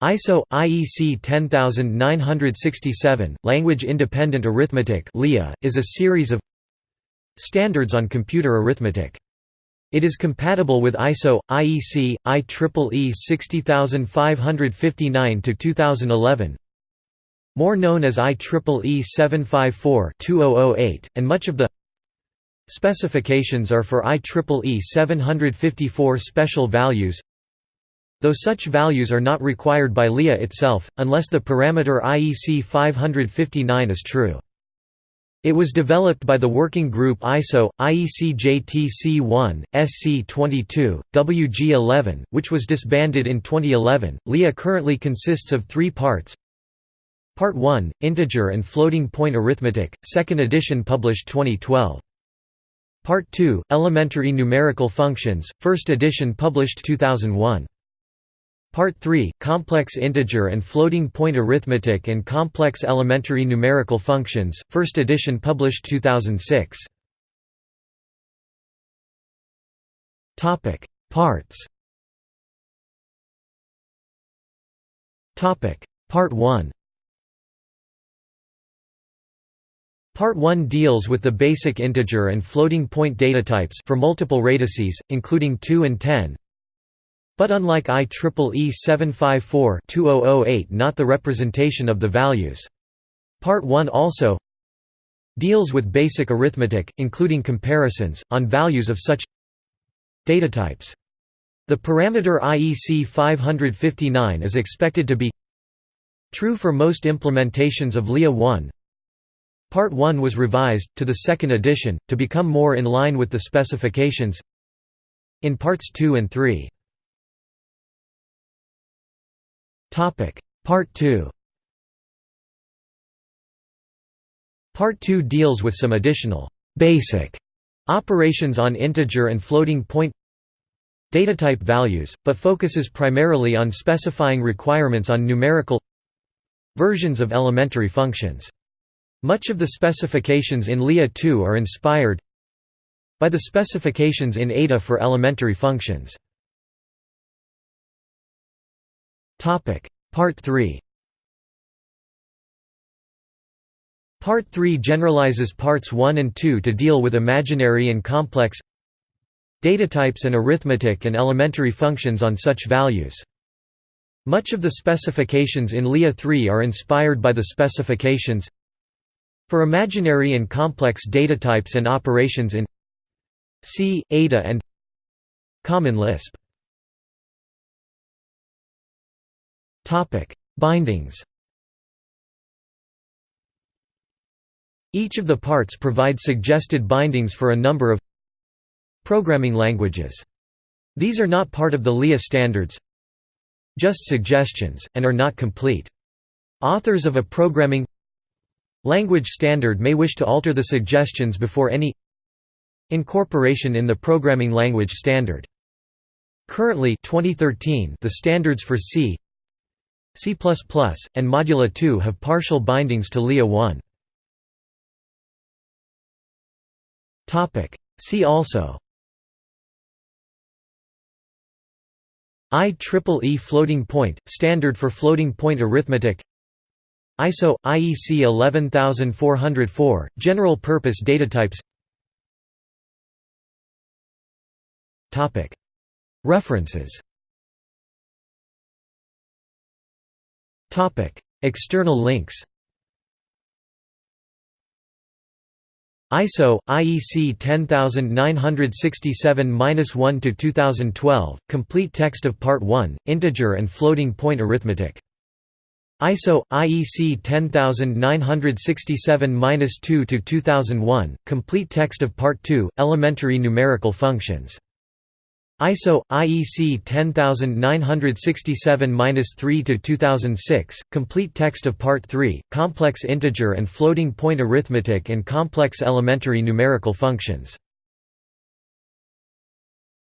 ISO IEC 10967 Language Independent Arithmetic (LIA) is a series of standards on computer arithmetic. It is compatible with ISO IEC IEEE 60559 to 2011 more known as IEEE 754-2008 and much of the specifications are for IEEE 754 special values though such values are not required by LIA itself, unless the parameter IEC 559 is true. It was developed by the working group ISO, IEC JTC1, SC22, WG11, which was disbanded in 2011. LIA currently consists of three parts Part 1, Integer and Floating Point Arithmetic, 2nd edition published 2012. Part 2, Elementary Numerical Functions, 1st edition published 2001. Part 3, Complex Integer and Floating Point Arithmetic and Complex Elementary Numerical Functions, 1st edition published 2006. Parts. Part 1 Part 1 deals with the basic integer and floating point datatypes for multiple radices, including 2 and 10, but unlike IEEE 754-2008 not the representation of the values. Part 1 also deals with basic arithmetic, including comparisons, on values of such data types. The parameter IEC 559 is expected to be true for most implementations of LIA 1. Part 1 was revised, to the second edition, to become more in line with the specifications in Parts 2 and 3. Topic Part 2 Part 2 deals with some additional basic operations on integer and floating point data type values, but focuses primarily on specifying requirements on numerical versions of elementary functions. Much of the specifications in LIA 2 are inspired by the specifications in Ada for elementary functions. Topic Part 3 Part 3 generalizes parts 1 and 2 to deal with imaginary and complex datatypes and arithmetic and elementary functions on such values. Much of the specifications in LIA 3 are inspired by the specifications for imaginary and complex datatypes and operations in C, Ada and Common Lisp. Bindings Each of the parts provide suggested bindings for a number of programming languages. These are not part of the LIA standards just suggestions, and are not complete. Authors of a programming language standard may wish to alter the suggestions before any incorporation in the programming language standard. Currently 2013, the standards for C, C++, and Modula 2 have partial bindings to LIA 1. See also IEEE floating point, standard for floating point arithmetic ISO – IEC 11404, general purpose datatypes References External links ISO IEC 10967-1 to 2012 complete text of part 1 integer and floating point arithmetic. ISO IEC 10967-2 to 2001 complete text of part 2 elementary numerical functions ISO IEC 10967-3 2006 complete text of part 3 complex integer and floating point arithmetic and complex elementary numerical functions